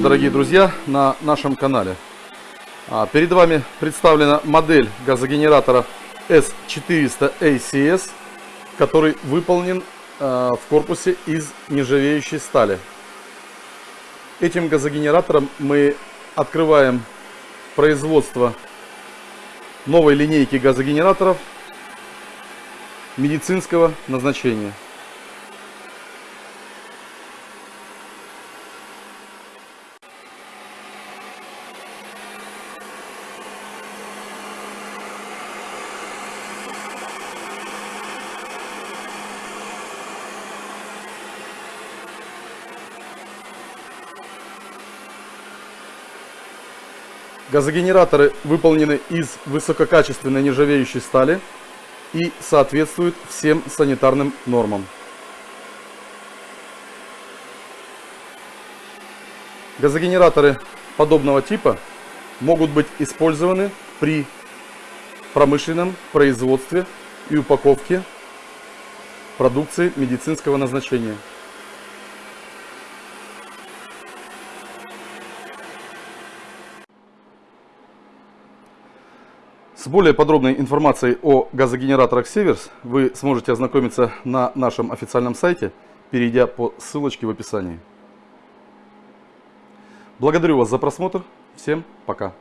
дорогие друзья, на нашем канале. А, перед вами представлена модель газогенератора S400 ACS, который выполнен а, в корпусе из нержавеющей стали. Этим газогенератором мы открываем производство новой линейки газогенераторов медицинского назначения. Газогенераторы выполнены из высококачественной нержавеющей стали и соответствуют всем санитарным нормам. Газогенераторы подобного типа могут быть использованы при промышленном производстве и упаковке продукции медицинского назначения. С более подробной информацией о газогенераторах Северс вы сможете ознакомиться на нашем официальном сайте, перейдя по ссылочке в описании. Благодарю вас за просмотр. Всем пока.